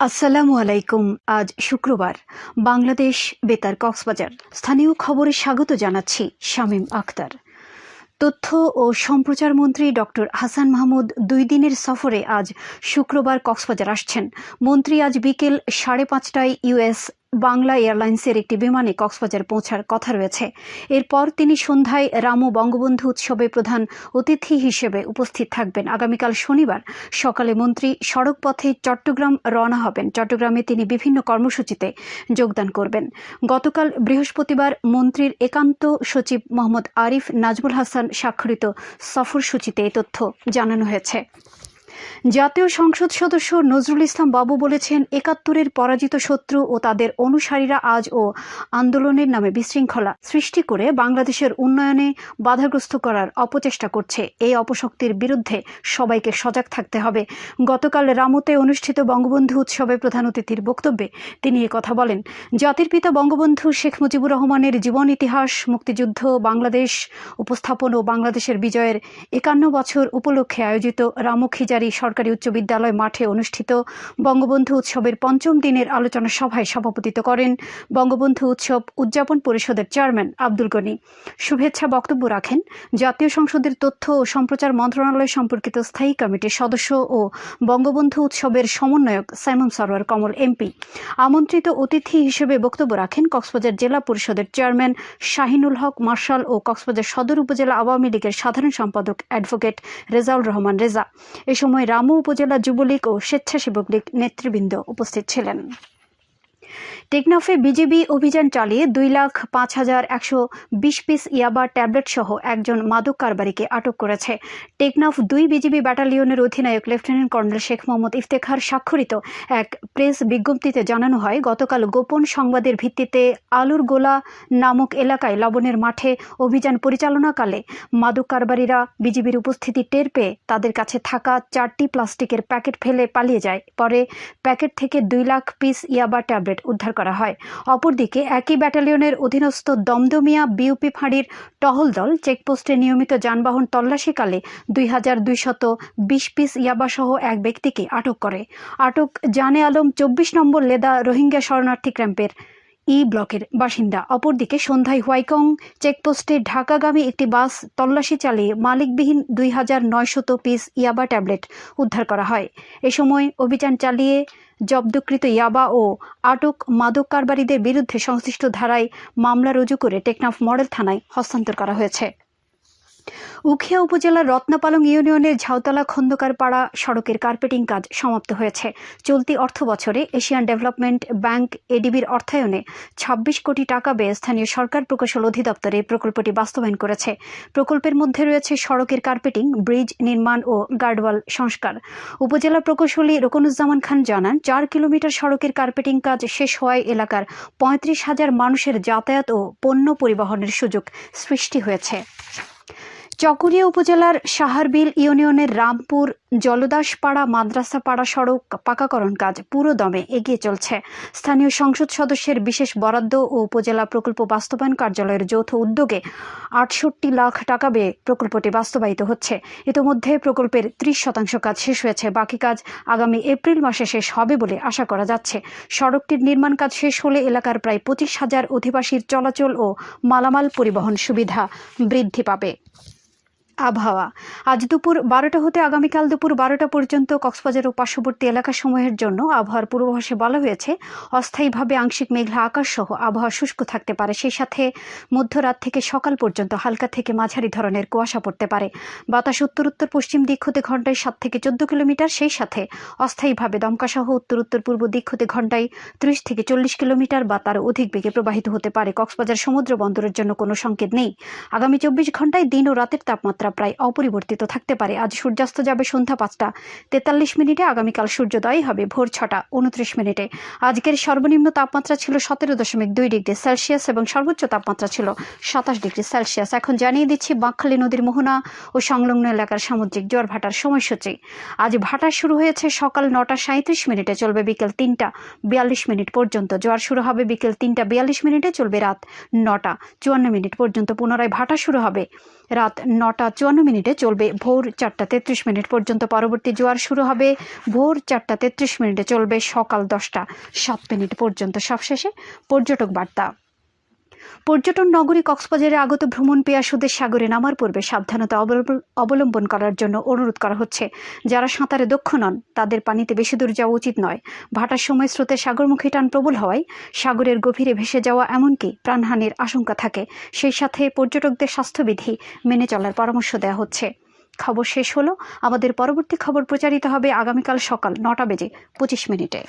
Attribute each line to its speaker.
Speaker 1: আসসালামু আলাইকুম, আজ শুক্রবার। বাংলাদেশ বেতার কক্সবাজার। স্থানীয় খবরে স্বাগত জানাচ্ছি শামীম আক্তার তথ্য ও সম্প্রচার মন্ত্রী ডক্টর হাসান মাহমুদ দুই দিনের সফরে আজ শুক্রবার কক্সবাজার আসছেন। মন্ত্রী আজ বিকেল সাড়ে পাঁচটায় ইউএস বাংলা এয়ারলাইন্সের একটি বিমানে কক্সবাজার পৌঁছার কথা রয়েছে। এরপর তিনি সন্ধ্যায় রামু বঙ্গবন্ধু উৎসবে প্রধান অতিথি হিসেবে উপস্থিত থাকবেন। আগামীকাল শনিবার সকালে মন্ত্রী সড়ক পথে চট্টগ্রাম রওনা হবেন। চট্টগ্রামে তিনি বিভিন্ন কর্মসূচিতে যোগদান করবেন। গতকাল বৃহস্পতিবার মন্ত্রীর একান্ত সচিব মোহাম্মদ আরিফ নাজমুল হাসান স্বাক্ষরিত সফরসূচিতে এই তথ্য জানানো হয়েছে। জাতীয় সংসদ সদস্য নজরুল ইসলাম বাবু বলেছেন, একাত্তরের পরাজিত শত্রু ও তাদের অনুসারীরা আজ ও আন্দোলনের নামে বিশৃঙ্খলা সৃষ্টি করে বাংলাদেশের উন্নয়নে বাধাগ্রস্ত করার অপচেষ্টা করছে। এই অপশক্তির বিরুদ্ধে সবাইকে সজাগ থাকতে হবে। গতকাল রামুতে অনুষ্ঠিত বঙ্গবন্ধু উৎসবে প্রধান অতিথির বক্তব্যে তিনি কথা বলেন, জাতির পিতা বঙ্গবন্ধু শেখ মুজিবুর রহমানের জীবন ইতিহাস, মুক্তিযুদ্ধ, বাংলাদেশ উপস্থাপন ও বাংলাদেশের বিজয়ের একান্ন বছর উপলক্ষে আয়োজিত রামুখিজারি সরকারি উচ্চ বিদ্যালয় মাঠে অনুষ্ঠিত বঙ্গবন্ধু উৎসবের পঞ্চম দিনের আলোচনা সভায় সভাপতিত্ব করেন বঙ্গবন্ধু উৎসব উদযাপন পরিষদের চেয়ারম্যান আব্দুল গনি। শুভেচ্ছা বক্তব্য রাখেন জাতীয় সংসদের তথ্য ও সম্প্রচার মন্ত্রণালয় সম্পর্কিত স্থায়ী কমিটির সদস্য ও বঙ্গবন্ধু উৎসবের সমন্বয়ক সাইমন সরোয়ার কমল এমপি। আমন্ত্রিত অতিথি হিসেবে বক্তব্য রাখেন কক্সবাজার জেলা পরিষদের চেয়ারম্যান শাহিনুল হক মার্শাল ও কক্সবাজার সদর উপজেলা আওয়ামী লীগের সাধারণ সম্পাদক অ্যাডভোকেট রেজাউল রহমান রেজা। এ সময় রামু উপজেলা যুবলীগ ও স্বেচ্ছাসেবক লীগ নেতৃবৃন্দ উপস্থিত ছিলেন। টেকনাফে বিজেপি অভিযান চালিয়ে দুই লাখ পাঁচ হাজার একশো বিশ পিস ইয়াবা ট্যাবলেট সহ একজন মাদক কারবারিকে আটক করেছে। টেকনাফ দুই বিজিবি ব্যাটালিয়নের অধিনায়ক লেফটেন্যান্ট কর্নেল শেখ মোহাম্মদ ইফতেখার স্বাক্ষরিত এক প্রেস বিজ্ঞপ্তিতে জানানো হয়, গতকাল গোপন সংবাদের ভিত্তিতে আলুর গোলা নামক এলাকায় লবণের মাঠে অভিযান পরিচালনাকালে মাদক কারবারিরা বিজিবির উপস্থিতি টের পেয়ে তাদের কাছে থাকা চারটি প্লাস্টিকের প্যাকেট ফেলে পালিয়ে যায়। পরে প্যাকেট থেকে দুই লাখ পিস ইয়াবা ট্যাবলেট উদ্ধার করা হয়। অপরদিকে একই ব্যাটালিয়নের অধীনস্থ দমদমিয়া বিউপি ফাঁড়ির টহল দল চেকপোস্টে নিয়মিত যানবাহন তল্লাশিকালে দুই হাজার দুইশত বিশ পিস ইয়াবাসহ এক ব্যক্তিকে আটক করে। আটক জানে আলম চব্বিশ নম্বর লেদা রোহিঙ্গা শরণার্থী ক্যাম্পের ই ব্লকের বাসিন্দা। অপরদিকে সন্ধ্যায় হোয়াইকং চেকপোস্টে ঢাকাগামী একটি বাস তল্লাশি চালিয়ে মালিকবিহীন দুই হাজার নয়শত পিস ইয়াবা ট্যাবলেট উদ্ধার করা হয়। এ সময় অভিযান চালিয়ে জব্দকৃত ইয়াবা ও আটক মাদক কারবারীদের বিরুদ্ধে সংশ্লিষ্ট ধারায় মামলা রুজু করে টেকনাফ মডেল থানায় হস্তান্তর করা হয়েছে। উখিয়া উপজেলার রত্নাপালং ইউনিয়নের ঝাউতলা খন্দকার পাড়া সড়কের কার্পেটিং কাজ সমাপ্ত হয়েছে। চলতি অর্থ বছরে এশিয়ান ডেভেলপমেন্ট ব্যাংক এডিবির অর্থায়নে ২৬ কোটি টাকা ব্যয়ে স্থানীয় সরকার প্রকৌশল অধিদপ্তর প্রকল্পটি বাস্তবায়ন করেছে। প্রকল্পের মধ্যে রয়েছে সড়কের কার্পেটিং, ব্রিজ নির্মাণ ও গার্ডওয়াল সংস্কার। উপজেলা প্রকৌশলী রকনুজ্জামান খান জানান, চার কিলোমিটার সড়কের কার্পেটিং কাজ শেষ হওয়ায় এলাকার পঁয়ত্রিশ হাজার মানুষের যাতায়াত ও পণ্য পরিবহনের সুযোগ সৃষ্টি হয়েছে। চকরিয়া উপজেলার সাহারবিল ইউনিয়নের রামপুর জলদাসপাড়া মাদ্রাসাপাড়া সড়ক পাকাকরণ কাজ পুরো দমে এগিয়ে চলছে। স্থানীয় সংসদ সদস্যের বিশেষ বরাদ্দ ও উপজেলা প্রকল্প বাস্তবায়ন কার্যালয়ের যৌথ উদ্যোগে আটষট্টি লাখ টাকা ব্যয়ে প্রকল্পটি বাস্তবায়িত হচ্ছে। ইতোমধ্যে প্রকল্পের ত্রিশ শতাংশ কাজ শেষ হয়েছে। বাকি কাজ আগামী এপ্রিল মাসে শেষ হবে বলে আশা করা যাচ্ছে। সড়কটির নির্মাণ কাজ শেষ হলে এলাকার প্রায় পঁচিশ হাজার অধিবাসীর চলাচল ও মালামাল পরিবহন সুবিধা বৃদ্ধি পাবে। আবহাওয়া। আজ দুপুর বারোটা হতে আগামীকাল দুপুর বারোটা পর্যন্ত কক্সবাজার ও পার্শ্ববর্তী এলাকাসমূহের জন্য আবহাওয়ার পূর্বাভাসে বলা হয়েছে, অস্থায়ীভাবে আংশিক মেঘলা আকাশ সহ আবহাওয়া শুষ্ক থাকতে পারে। সেই সাথে মধ্যরাত থেকে সকাল পর্যন্ত হালকা থেকে মাঝারি ধরনের কুয়াশা পড়তে পারে। বাতাস উত্তর উত্তর পশ্চিম দিক হতে ঘন্টায় সাত থেকে চোদ্দ কিলোমিটার। সেই সাথে অস্থায়ীভাবে দমকা সহ উত্তর উত্তর পূর্ব দিক হতে ঘন্টায় ত্রিশ থেকে চল্লিশ কিলোমিটার বা তার অধিক বেগে প্রবাহিত হতে পারে। কক্সবাজার সমুদ্র বন্দরের জন্য কোনো সংকেত নেই। আগামী চব্বিশ ঘন্টায় দিন ও রাতের তাপমাত্রা তাপমাত্রা প্রায় অপরিবর্তিত থাকতে পারে। আজ সূর্যাস্ত যাবে সন্ধ্যা পাঁচটা। তেতাল্লিশ মিনিটে আগামীকাল সূর্যোদয় হবে ভোর ছটা, উনত্রিশ মিনিটে। আজকের সর্বনিম্ন তাপমাত্রা ছিল সতেরো দশমিক দুই ডিগ্রি সেলসিয়াস এবং সর্বোচ্চ তাপমাত্রা ছিল সাতাশ ডিগ্রি সেলসিয়াস। এখন জানিয়ে দিচ্ছি বাঁকখালী নদীর মোহনা ও সংলগ্ন এলাকার সামুদ্রিক জ্বর ভাটার সময়সূচি। আজ ভাটা শুরু হয়েছে সকাল নটা সাঁত্রিশ মিনিটে, চলবে বিকেল তিনটা বিয়াল্লিশ মিনিট পর্যন্ত। জোয়ার শুরু হবে বিকেল তিনটা বিয়াল্লিশ মিনিটে, চলবে রাত নটা চুয়ান্ন মিনিট পর্যন্ত। পুনরায় ভাটা শুরু হবে রাত নটা চুয়ান্ন মিনিটে চলবে ভোর চারটা তেত্রিশ মিনিট পর্যন্ত। পরবর্তী জোয়ার শুরু হবে ভোর চারটা তেত্রিশ মিনিটে চলবে সকাল দশটা সাত মিনিট পর্যন্ত। সবশেষে পর্যটক বার্তা। পর্যটন নগরী কক্সবাজারে আগত ভ্রমণ পেয়াসুদের সাগরে নামার পূর্বে সাবধানতা অবলম্বন- করার জন্য অনুরোধ করা হচ্ছে। যারা সাঁতারে দক্ষ নন, তাদের পানিতে বেশি দূর যাওয়া উচিত নয়। ভাটার সময় স্রোতে সাগরমুখী টান প্রবল হওয়ায় সাগরের গভীরে ভেসে যাওয়া এমনকি প্রাণহানির আশঙ্কা থাকে। সেই সাথে পর্যটকদের স্বাস্থ্যবিধি মেনে চলার পরামর্শ দেওয়া হচ্ছে। খবর শেষ হলো। আমাদের পরবর্তী খবর প্রচারিত হবে আগামীকাল সকাল নটা বেজে পঁচিশ মিনিটে।